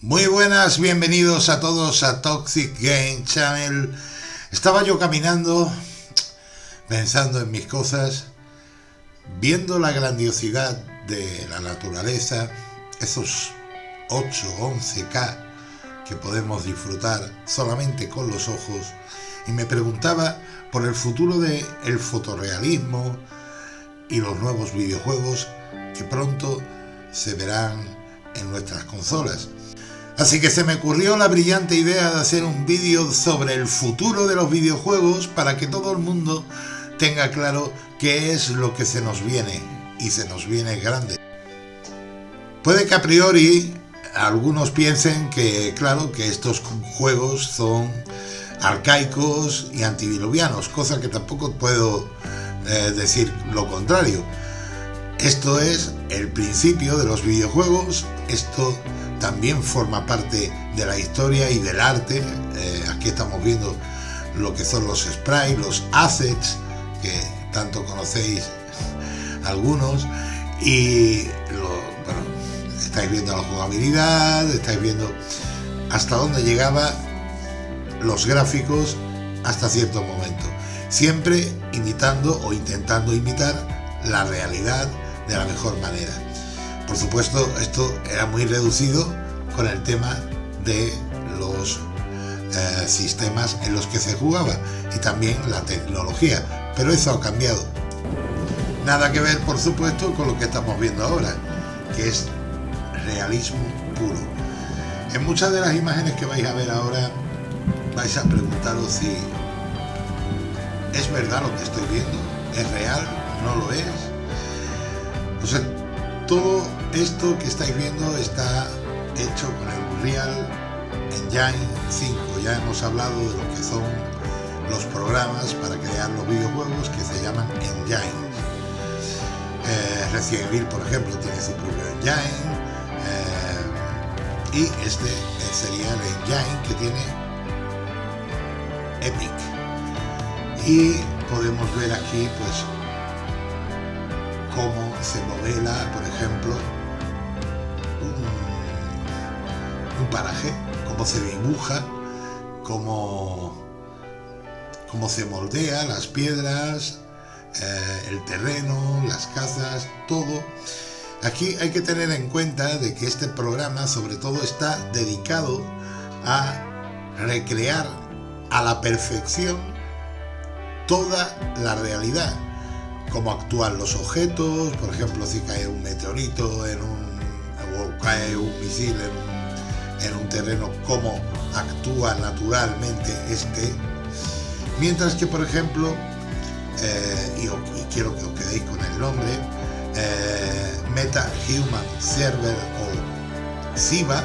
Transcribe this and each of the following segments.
Muy buenas, bienvenidos a todos a Toxic Game Channel. Estaba yo caminando, pensando en mis cosas, viendo la grandiosidad de la naturaleza, esos 8, 11K que podemos disfrutar solamente con los ojos, y me preguntaba por el futuro del el fotorrealismo y los nuevos videojuegos que pronto se verán en nuestras consolas. Así que se me ocurrió la brillante idea de hacer un vídeo sobre el futuro de los videojuegos para que todo el mundo tenga claro qué es lo que se nos viene y se nos viene grande. Puede que a priori algunos piensen que, claro, que estos juegos son arcaicos y antidiluvianos, cosa que tampoco puedo eh, decir lo contrario. Esto es el principio de los videojuegos, esto también forma parte de la historia y del arte. Eh, aquí estamos viendo lo que son los sprites, los assets, que tanto conocéis algunos, y estáis viendo la jugabilidad, estáis viendo hasta dónde llegaba los gráficos hasta cierto momento. Siempre imitando o intentando imitar la realidad de la mejor manera. Por supuesto, esto era muy reducido con el tema de los eh, sistemas en los que se jugaba y también la tecnología, pero eso ha cambiado. Nada que ver, por supuesto, con lo que estamos viendo ahora, que es realismo puro. En muchas de las imágenes que vais a ver ahora, vais a preguntaros si es verdad lo que estoy viendo, es real, no lo es. Todo esto que estáis viendo está hecho con el Unreal Engine 5. Ya hemos hablado de lo que son los programas para crear los videojuegos que se llaman engines. Eh, Evil, por ejemplo, tiene su propio engine. Eh, y este sería el engine que tiene Epic. Y podemos ver aquí, pues, cómo se modela, por ejemplo, un, paraje, cómo se dibuja, cómo, cómo se moldea las piedras, eh, el terreno, las casas, todo. Aquí hay que tener en cuenta de que este programa sobre todo está dedicado a recrear a la perfección toda la realidad cómo actúan los objetos, por ejemplo, si cae un meteorito en un, o cae un misil en un, terreno, cómo actúa naturalmente este. Mientras que, por ejemplo, eh, y, quiero que os quedéis con el nombre, eh, Meta Human Server o SIVA,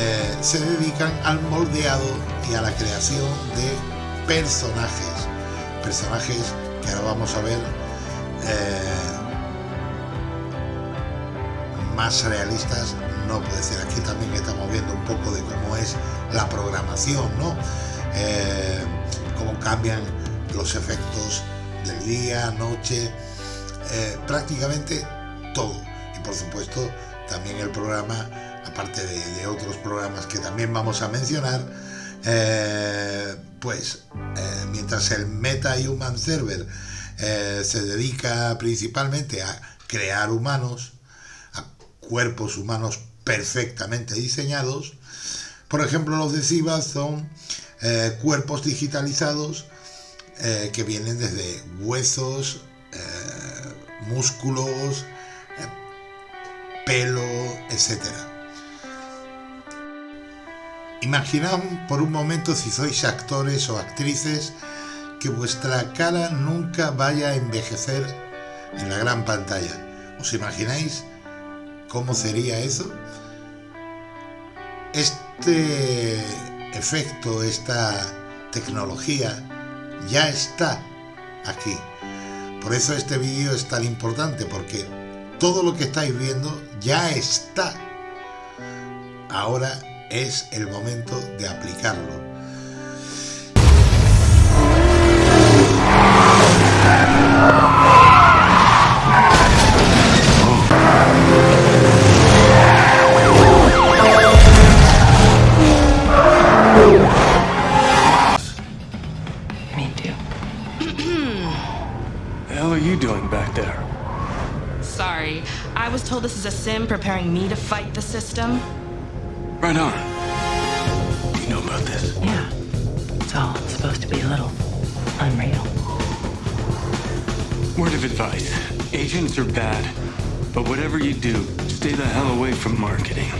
eh, se dedican al moldeado y a la creación de personajes, personajes que ahora vamos a ver eh, más realistas no puede ser. Aquí también estamos viendo un poco de cómo es la programación, ¿no? Eh, cómo cambian los efectos del día, noche, eh, prácticamente todo. Y por supuesto también el programa, aparte de, otros programas que también vamos a mencionar, pues mientras el Meta Human Server eh, se dedica principalmente a crear humanos, a cuerpos humanos perfectamente diseñados. Por ejemplo, los de SIVA son eh, cuerpos digitalizados eh, que vienen desde huesos, músculos, pelo, etc. Imaginad por un momento si sois actores o actrices que vuestra cara nunca vaya a envejecer en la gran pantalla. ¿Os imagináis cómo sería eso? Este efecto, esta tecnología ya está aquí. Por eso este vídeo es tan importante, porque todo lo que estáis viendo ya está. Ahora es el momento de aplicarlo. System? Right on. You know about this? Yeah. It's all supposed to be a little unreal. Word of advice. Agents are bad. But whatever you do, stay the hell away from marketing.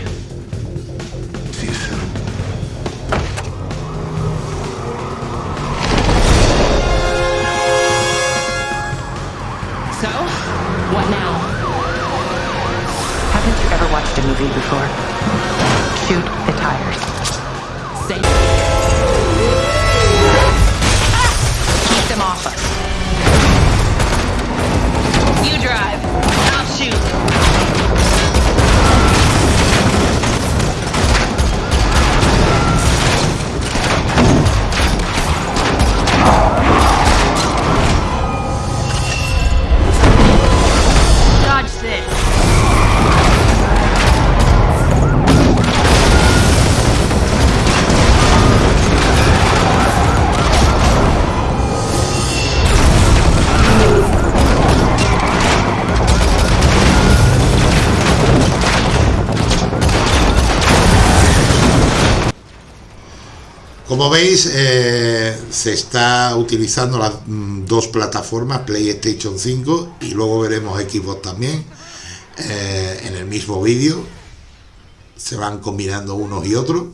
Veis, eh, se está utilizando las mm, dos plataformas, PlayStation 5 y luego veremos Xbox también, eh, en el mismo vídeo. Se van combinando unos y otros.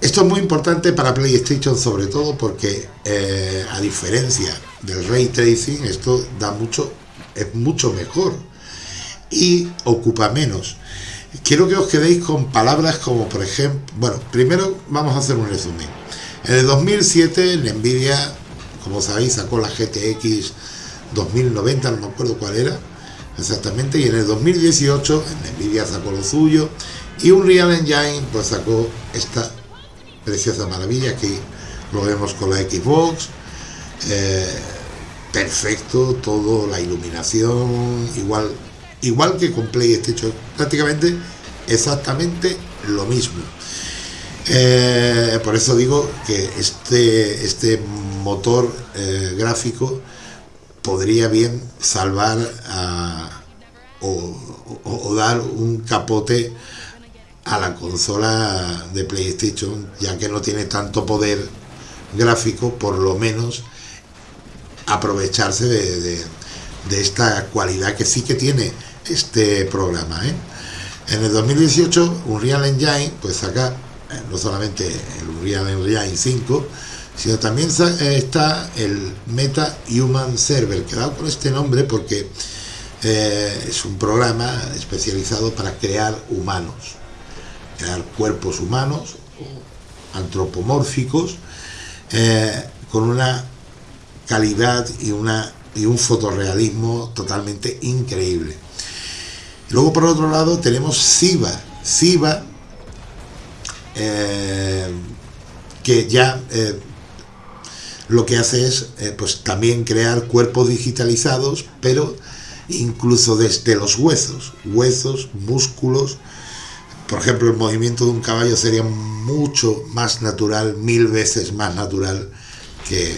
Esto es muy importante para PlayStation sobre todo porque eh, a diferencia del ray tracing, esto da mucho, es mucho mejor y ocupa menos. Quiero que os quedéis con palabras como por ejemplo, bueno, primero vamos a hacer un resumen. En el 2007 Nvidia, como sabéis, sacó la GTX 2090, no me acuerdo cuál era exactamente, y en el 2018 Nvidia sacó lo suyo y Unreal Engine pues sacó esta preciosa maravilla que lo vemos con la Xbox. eh, perfecto, todo, la iluminación, igual igual que con PlayStation, prácticamente exactamente lo mismo. Eh, por eso digo que este, este motor eh, gráfico podría bien salvar o, dar un capote a la consola de PlayStation, ya que no tiene tanto poder gráfico, por lo menos aprovecharse de- de esta cualidad que sí que tiene este programa. ¿eh? En el 2018, Unreal Engine, pues saca eh, no solamente el Unreal Engine 5, sino también eh, está el Meta Human Server, que da con este nombre porque eh, es un programa especializado para crear humanos, crear cuerpos humanos antropomórficos con una calidad y, una, y un fotorrealismo totalmente increíble. Luego por otro lado tenemos Siva. Siva, eh, que ya eh, lo que hace es eh, pues también crear cuerpos digitalizados, pero incluso desde los huesos, huesos, músculos. Por ejemplo, el movimiento de un caballo sería mucho más natural, mil veces más natural que,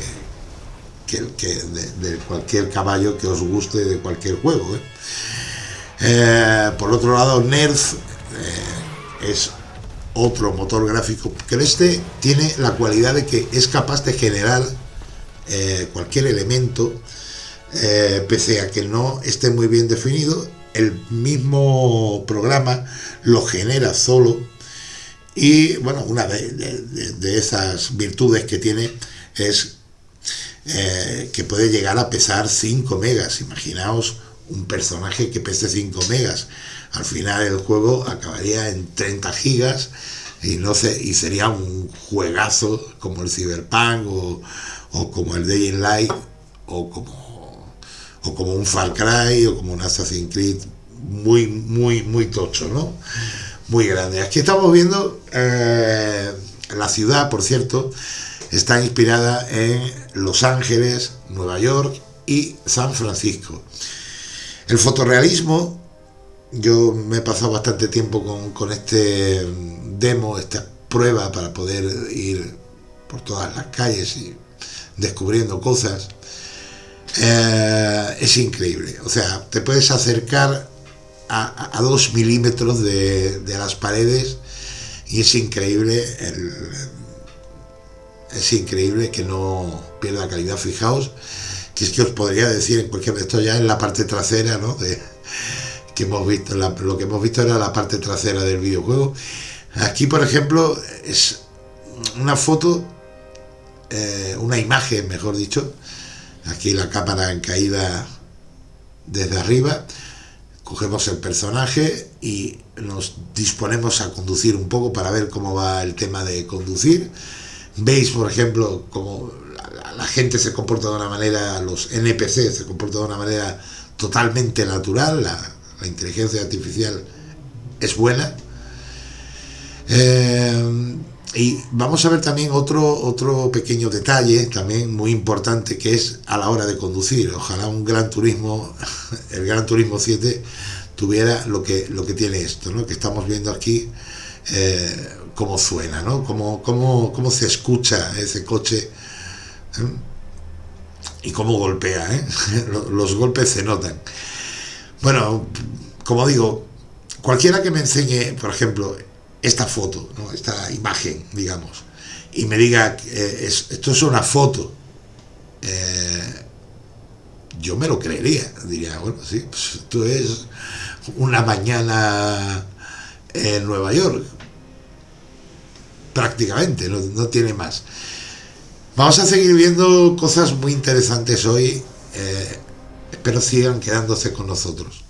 que, que de, cualquier caballo que os guste de cualquier juego. ¿eh? Eh, por otro lado, Nerf eh, es otro motor gráfico que este tiene la cualidad de que es capaz de generar cualquier elemento, pese a que no esté muy bien definido, el mismo programa lo genera solo y bueno, una de esas virtudes que tiene es eh, que puede llegar a pesar 5 megas. Imaginaos un personaje que pese 5 megas. Al final el juego acabaría en 30 gigas y no sé, y sería un juegazo como el Cyberpunk o, o como el Day in Light o como, o como un Far Cry o como un Assassin's Creed muy, muy, muy tocho, ¿no? Muy grande. Aquí estamos viendo eh, la ciudad, por cierto, está inspirada en Los Ángeles, Nueva York y San Francisco. El fotorrealismo, yo me he pasado bastante tiempo con, este demo, esta prueba para poder ir por todas las calles y descubriendo cosas. Eh, es increíble. O sea, te puedes acercar a, dos milímetros de, las paredes y es increíble es increíble que no pierda calidad fijaos que es que os podría decir en cualquier esto ya en la parte trasera ¿no? de, que hemos visto lo que hemos visto era la parte trasera del videojuego aquí por ejemplo es una foto eh, una imagen mejor dicho aquí la cámara en caída desde arriba cogemos el personaje y nos disponemos a conducir un poco para ver cómo va el tema de conducir. Veis, por ejemplo, cómo la, gente se comporta de una manera, los NPC se comportan de una manera totalmente natural, la, inteligencia artificial es buena. Eh, y vamos a ver también otro, otro pequeño detalle, también muy importante, que es a la hora de conducir. Ojalá un Gran Turismo, el Gran Turismo 7, tuviera lo que, lo que tiene esto, ¿no? que estamos viendo aquí, eh, cómo suena, ¿no? cómo, cómo, cómo se escucha ese coche ¿eh? y cómo golpea. ¿eh? Los golpes se notan. Bueno, como digo, cualquiera que me enseñe, por ejemplo, esta foto, esta imagen, digamos, y me diga, eh, esto es una foto, eh, yo me lo creería, diría, bueno, sí, pues esto es una mañana en Nueva York, prácticamente, no, tiene más. Vamos a seguir viendo cosas muy interesantes hoy, eh, espero sigan quedándose con nosotros.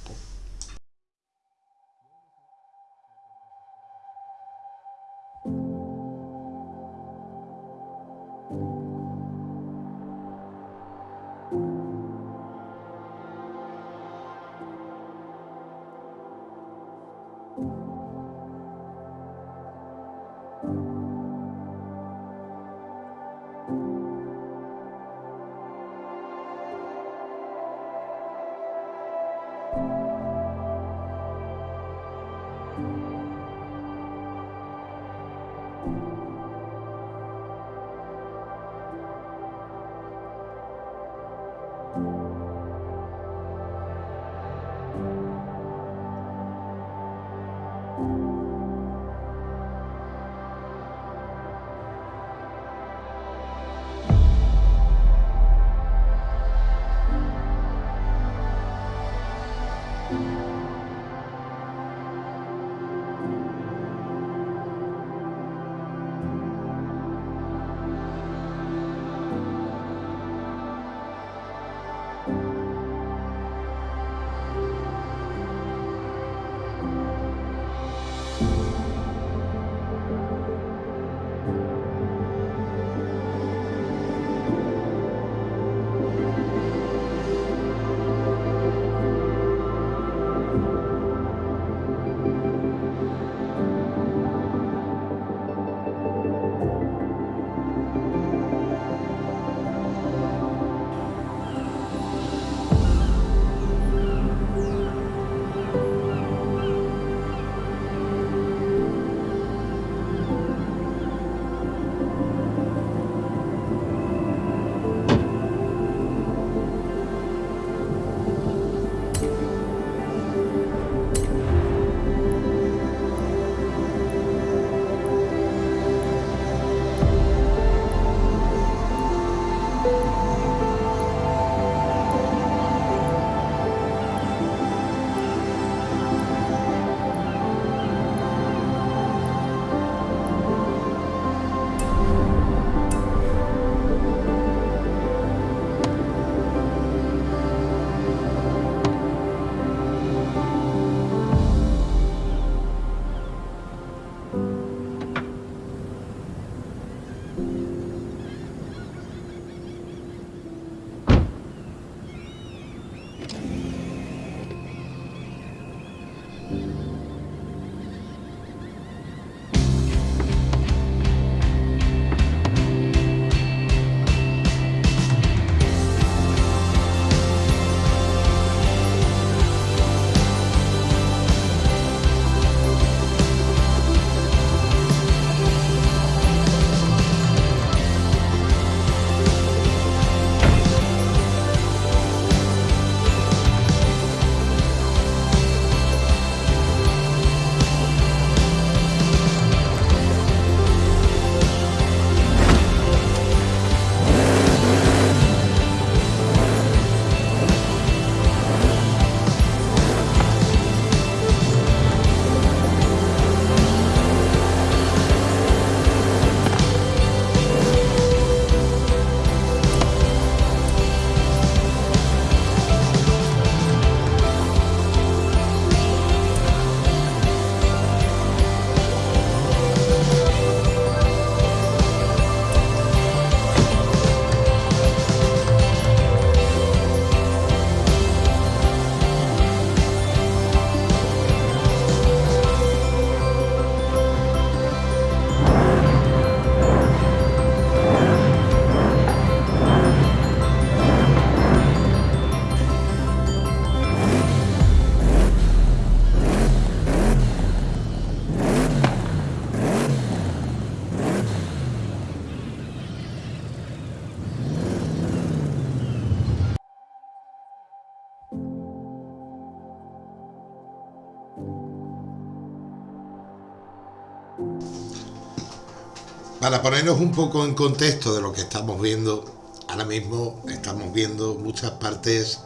Para ponernos un poco en contexto de lo que estamos viendo, ahora mismo estamos viendo muchas partes,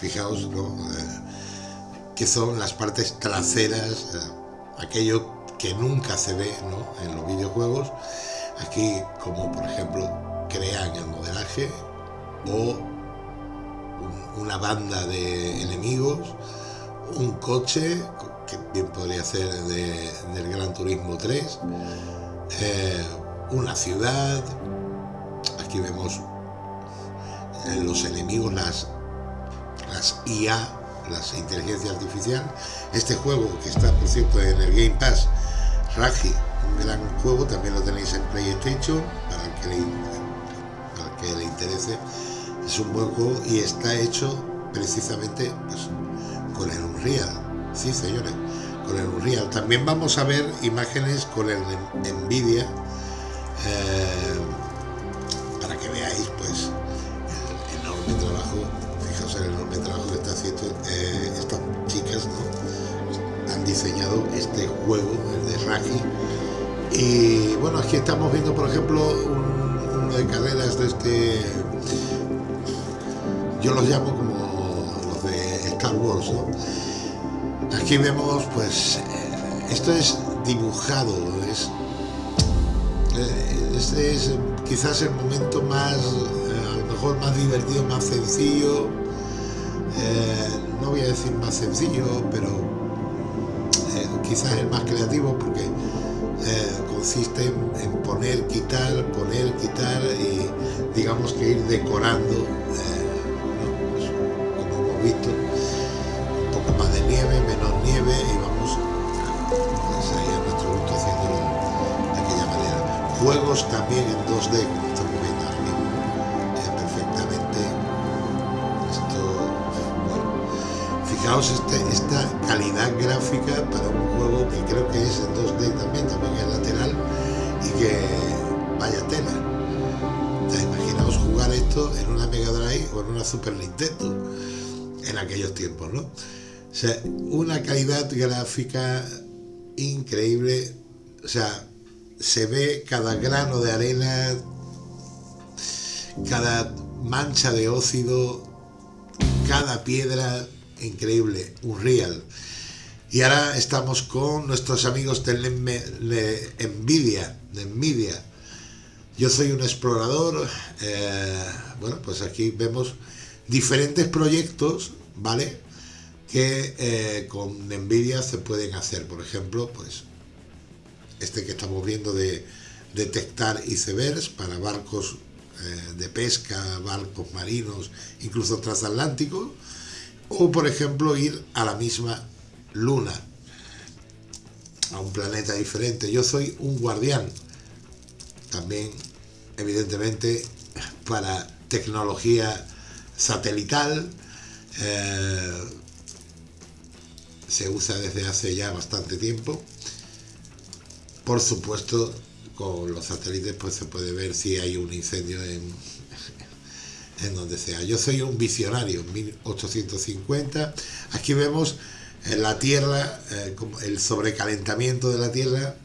fijaos, ¿no? Eh, que son las partes traseras, eh, aquello que nunca se ve en los videojuegos. Aquí, como por ejemplo, crean el modelaje o un- una banda de enemigos, un coche, que bien podría ser de- del Gran Turismo 3, eh, una ciudad, aquí vemos eh, los enemigos, las, las IA, las inteligencia artificial. Este juego que está, por cierto, en el Game Pass, Raji, un gran juego, también lo tenéis en PlayStation, para el que le, para que le interese. Es un buen juego y está hecho precisamente pues, con el Unreal. Sí, señores, con el Unreal. También vamos a ver imágenes con el Nvidia eh, para que veáis pues el enorme trabajo, fijaos el enorme trabajo que está haciendo eh, estas chicas, ¿no? Han diseñado este juego, el de Ragi. Y bueno, aquí estamos viendo, por ejemplo, un- uno de carreras de este. Yo los llamo como los de Star Wars, ¿no? Aquí vemos, pues, eh, esto es dibujado, es eh, este es eh, quizás el momento más, a lo mejor más divertido, más sencillo. no voy a decir más sencillo, pero quizás el más creativo porque consiste en, poner, quitar, poner, quitar y digamos que ir decorando. Pues, como hemos visto, nieve, menos nieve y vamos ahí a nuestro gusto haciéndolo de aquella manera. Juegos también en 2D, como estamos viendo ahora eh, perfectamente. Esto, bueno, fijaos este- esta calidad gráfica para un juego que creo que es en 2D también, también es lateral y que vaya tela. Sea, imaginaos jugar esto en una Mega Drive o en una Super Nintendo en aquellos tiempos, ¿no? Una calidad gráfica increíble. O sea, se ve cada grano de arena, cada mancha de óxido, cada piedra, increíble, Unreal. Y ahora estamos con nuestros amigos de Nvidia, de Nvidia. Yo soy un explorador. eh, bueno, pues aquí vemos diferentes proyectos, ¿vale? Que eh, con Nvidia se pueden hacer. Por ejemplo, pues este que estamos viendo de detectar icebergs para barcos eh, de pesca, barcos marinos, incluso transatlánticos. O, por ejemplo, ir a la misma luna, a un planeta diferente. Yo soy un guardián también evidentemente para tecnología satelital eh, se usa desde hace ya bastante tiempo. Por supuesto con los satélites pues se puede ver si hay un incendio en, en donde sea. Yo soy un visionario 1850 aquí vemos eh, la tierra eh, el sobrecalentamiento de la tierra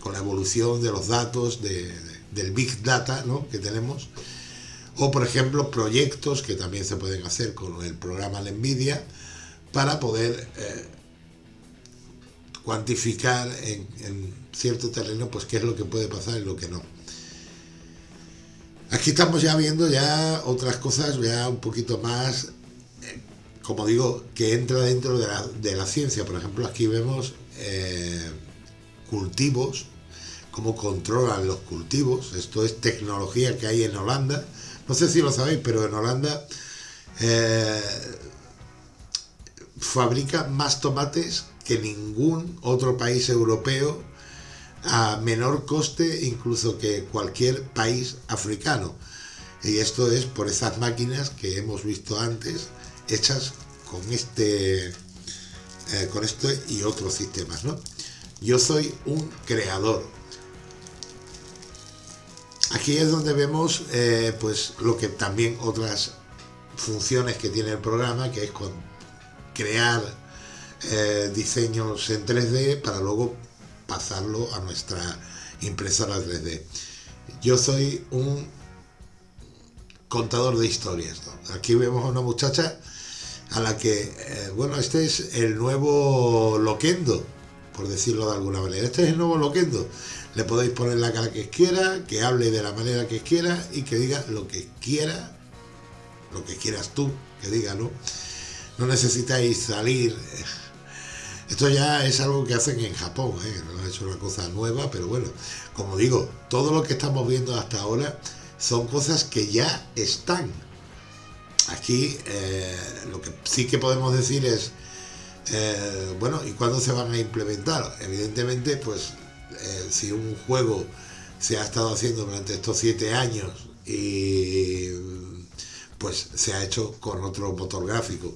con la evolución de los datos, de- del Big Data ¿no? que tenemos, o por ejemplo proyectos que también se pueden hacer con el programa de NVIDIA para poder eh, cuantificar en, cierto terreno pues qué es lo que puede pasar y lo que no. Aquí estamos ya viendo ya otras cosas ya un poquito más, eh, como digo, que entra dentro de la, ciencia. Por ejemplo, aquí vemos eh, cultivos, cómo controlan los cultivos. Esto es tecnología que hay en Holanda. No sé si lo sabéis, pero en Holanda fabrica más tomates que ningún otro país europeo a menor coste incluso que cualquier país africano. Y esto es por esas máquinas que hemos visto antes, hechas con este, eh, con esto y otros sistemas, ¿no? Yo soy un creador. Aquí es donde vemos, eh, pues, lo que también otras funciones que tiene el programa, que es con crear eh, diseños en 3D para luego pasarlo a nuestra impresora 3D. Yo soy un contador de historias. Aquí vemos a una muchacha a la que, eh, bueno, este es el nuevo Loquendo, por decirlo de alguna manera. Este es el nuevo Loquendo. Le podéis poner la cara que quiera, que hable de la manera que quiera y que diga lo que quiera, lo que quieras tú que diga, ¿no? No necesitáis salir. Esto ya es algo que hacen en Japón, ¿eh? no es una cosa nueva, pero bueno, como digo, todo lo que estamos viendo hasta ahora son cosas que ya están. Aquí eh, lo que sí que podemos decir es, eh, bueno, ¿y cuándo se van a implementar? Evidentemente, pues eh, si un juego se ha estado haciendo durante estos siete años y pues se ha hecho con otro motor gráfico.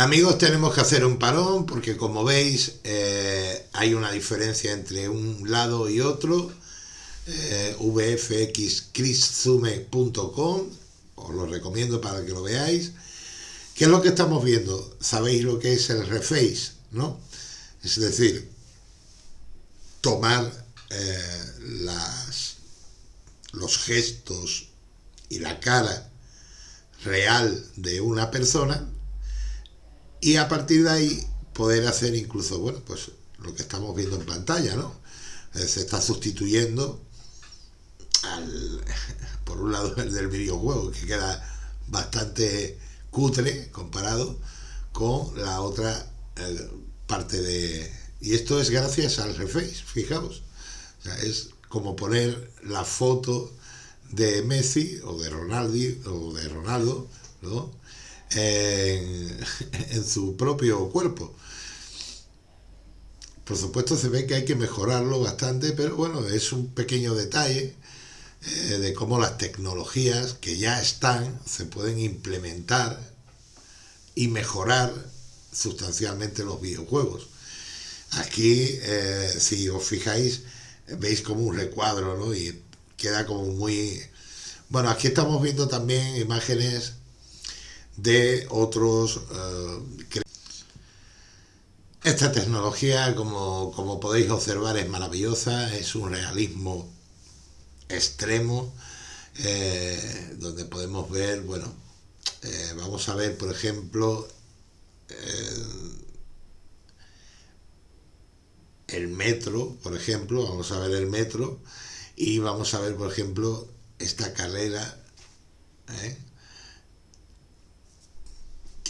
Amigos, tenemos que hacer un parón porque como veis eh, hay una diferencia entre un lado y otro. Eh, os lo recomiendo para que lo veáis. ¿Qué es lo que estamos viendo? Sabéis lo que es el reface, ¿no? Es decir, tomar eh, los gestos y la cara real de una persona y a partir de ahí poder hacer incluso, bueno, pues lo que estamos viendo en pantalla, ¿no? Eh, se está sustituyendo al, por un lado el del videojuego, que queda bastante cutre comparado con la otra eh, parte de... Y esto es gracias al reface, fijaos. es como poner la foto de Messi o de Ronaldo o de Ronaldo ¿no? en, su propio cuerpo. Por supuesto se ve que hay que mejorarlo bastante, pero bueno, es un pequeño detalle eh, de cómo las tecnologías que ya están se pueden implementar y mejorar sustancialmente los videojuegos. Aquí, eh, si os fijáis, veis como un recuadro, ¿no? Y queda como muy... Bueno, aquí estamos viendo también imágenes de otros... Eh, esta tecnología, como, como podéis observar, es maravillosa, es un realismo extremo, eh, donde podemos ver, bueno, eh, vamos a ver, por ejemplo, el metro, por ejemplo, vamos a ver el metro, y vamos a ver, por ejemplo, esta carrera,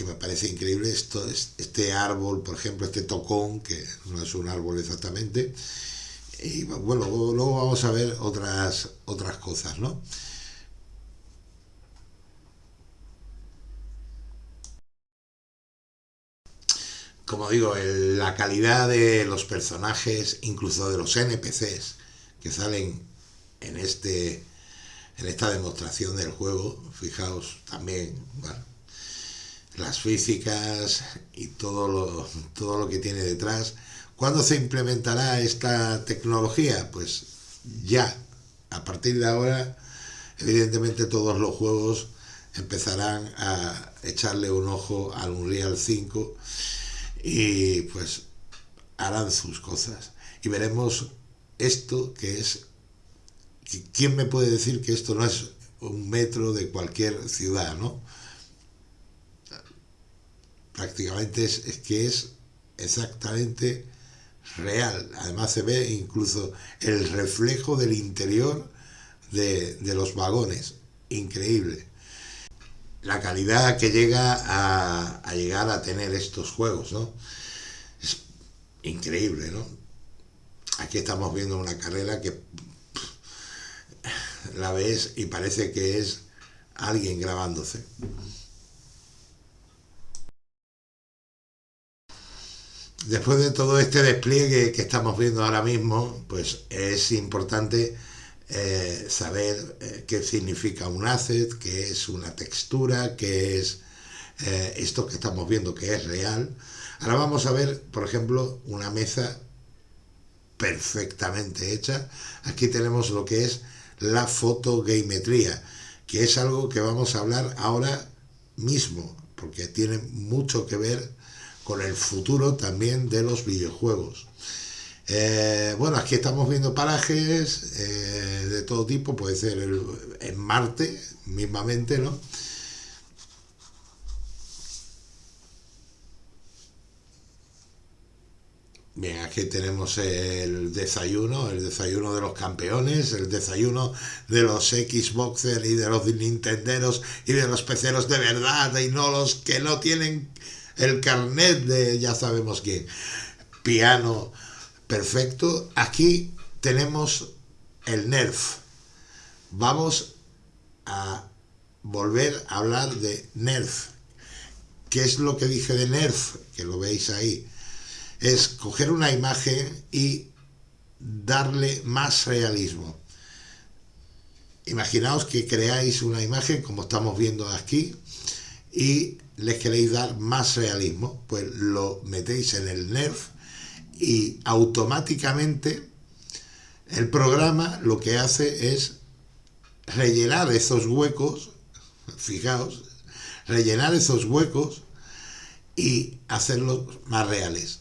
que me parece increíble, esto, este árbol, por ejemplo, este tocón, que no es un árbol exactamente, y bueno, luego vamos a ver otras, otras cosas, ¿no? Como digo, la calidad de los personajes, incluso de los NPCs que salen en este en esta demostración del juego, fijaos también, las físicas y todo lo, todo lo que tiene detrás, ¿Cuándo se implementará esta tecnología? Pues ya, a partir de ahora, evidentemente todos los juegos empezarán a echarle un ojo al Unreal 5 y pues harán sus cosas. Y veremos esto que es... ¿Quién me puede decir que esto no es un metro de cualquier ciudad, no? Prácticamente es, es que es exactamente real. Además se ve incluso el reflejo del interior de, los vagones. Increíble. La calidad que llega a, llegar a tener estos juegos, ¿no? Es increíble, ¿no? Aquí estamos viendo una carrera que la ves y parece que es alguien grabándose. Después de todo este despliegue que estamos viendo ahora mismo, pues es importante eh, saber eh, qué significa un asset, qué es una textura, qué es eh, esto que estamos viendo que es real. Ahora vamos a ver, por ejemplo, una mesa perfectamente hecha. Aquí tenemos lo que es la fotogametría, que es algo que vamos a hablar ahora mismo, porque tiene mucho que ver con el futuro también de los videojuegos. Eh, bueno, aquí estamos viendo parajes eh, de todo tipo, puede ser en Marte mismamente, ¿no? Bien, aquí tenemos el desayuno, el desayuno de los campeones, el desayuno de los Xboxers y de los Nintenderos y de los peceros de verdad y no los que no tienen el carnet de ya sabemos quién, piano perfecto. Aquí tenemos el NERF. Vamos a volver a hablar de NERF. ¿Qué es lo que dije de NERF? Que lo veis ahí. Es coger una imagen y darle más realismo. Imaginaos que creáis una imagen como estamos viendo aquí y les queréis dar más realismo, pues lo metéis en el NERF y automáticamente el programa lo que hace es rellenar esos huecos, fijaos, rellenar esos huecos y hacerlos más reales.